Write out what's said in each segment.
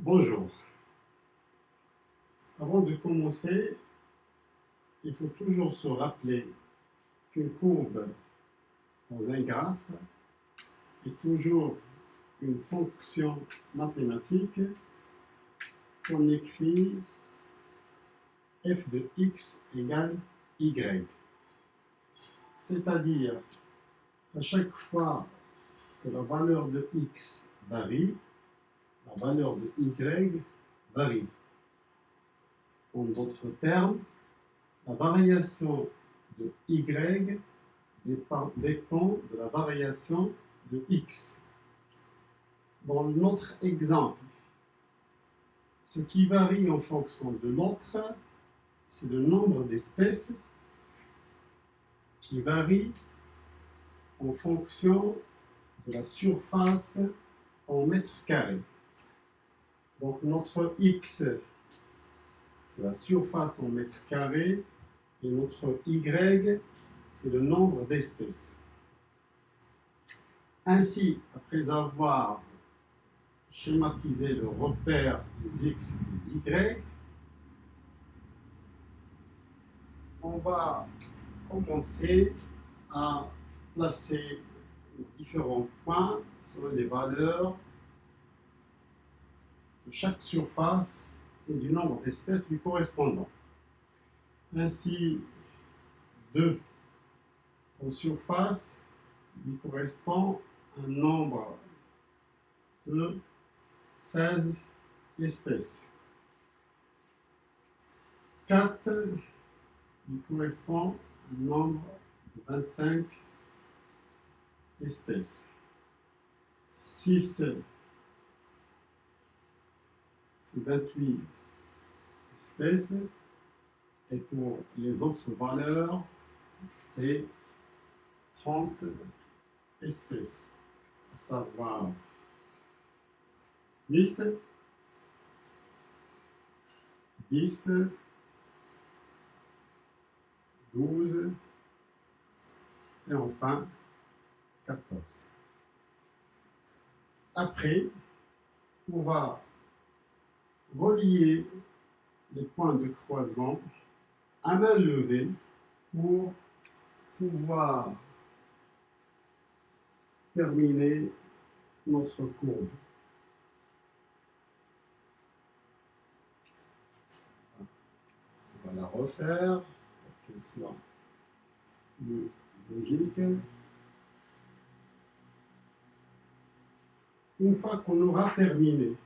Bonjour. Avant de commencer, il faut toujours se rappeler qu'une courbe dans un graphe est toujours une fonction mathématique qu'on écrit f de x égale y. C'est-à-dire qu'à chaque fois que la valeur de x varie, la valeur de y varie. En d'autres termes, la variation de y dépend de la variation de x. Dans notre exemple, ce qui varie en fonction de l'autre, c'est le nombre d'espèces qui varie en fonction de la surface en mètres carrés. Donc notre x, c'est la surface en mètres carrés, et notre y, c'est le nombre d'espèces. Ainsi, après avoir schématisé le repère des x et des y, on va commencer à placer différents points sur les valeurs chaque surface et du nombre d'espèces lui correspondant. Ainsi, 2 en surface lui correspond un nombre de 16 espèces. 4 lui correspond un nombre de 25 espèces. 6 c'est 28 espèces. Et pour les autres valeurs, c'est 30 espèces, à savoir 8, 10, 12 et enfin 14. Après, on va relier les points de croisement à main levée pour pouvoir terminer notre courbe. On va la refaire pour qu'elle soit plus logique. Une fois qu'on aura terminé,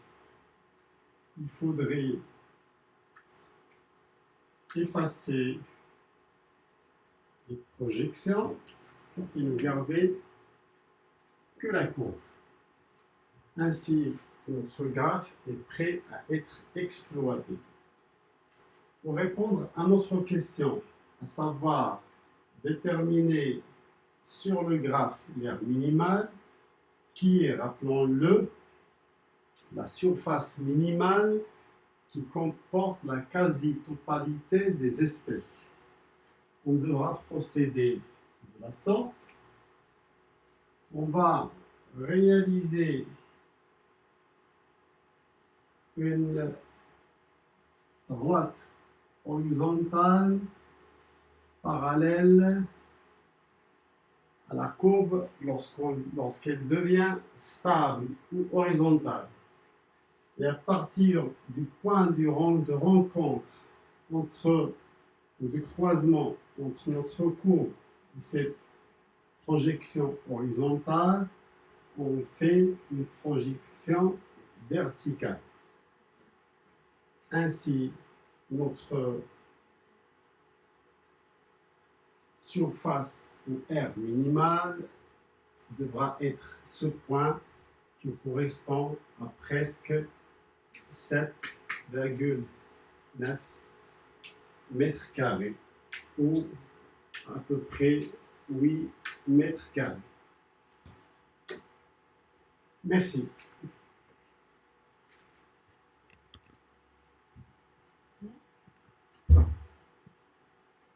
il faudrait effacer les projections pour ne garder que la courbe. Ainsi, notre graphe est prêt à être exploité. Pour répondre à notre question, à savoir déterminer sur le graphe l'air minimal, qui est, rappelons-le, la surface minimale qui comporte la quasi-totalité des espèces. On devra procéder de la sorte. On va réaliser une droite horizontale parallèle à la courbe lorsqu'elle devient stable ou horizontale. Et à partir du point de rencontre entre, ou du croisement entre notre courbe et cette projection horizontale, on fait une projection verticale. Ainsi, notre surface ou R minimale devra être ce point qui correspond à presque 7,9 mètres carrés ou à peu près 8 mètres carrés. Merci.